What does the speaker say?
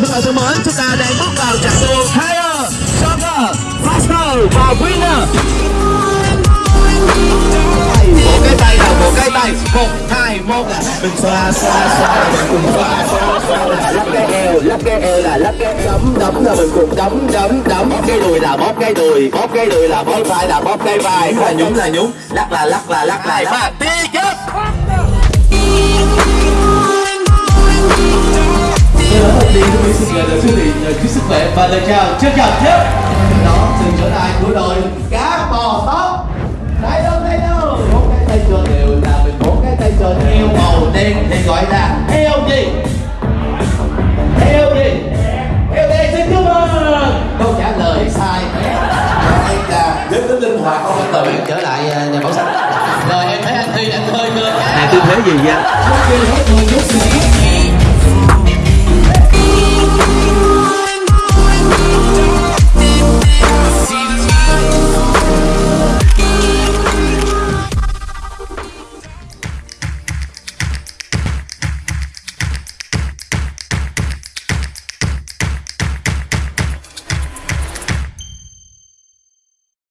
vị và bạn thân mến, chúng ta đang bước vào trận đua Higher, Stronger, Faster và Winner. Một cái tay nào, một cái tay, một, hai, một là mình xoa, xoa, xoa mình cùng xoa, xoa, xoa e, e là lắc cái eo, lắc cái eo là lắc cái đấm, đấm là mình cùng đấm, đấm, đấm. Bóp cái đùi là bóp cái đùi, bóp cái đùi là bóp vai là bóp cái vai, là nhúng là nhúng, lắc là lắc là lắc là lắc. Đi chết! Lời chúc sức khỏe và lời chào trân trọng nhất. Đó sự trở lại của đội cá bò tóc. Đây đâu đây đâu? Bốn cái tay tròn đều là mình bốn cái tay tròn heo màu đen thì gọi là heo gì? Heo gì? Heo đen xin chúc mừng. Câu trả lời sai. Đây là đến tính linh hoạt không tự trở lại à, nhà bảo sách. Rồi em thấy anh thi anh hơi ngơ Này tư thế gì vậy?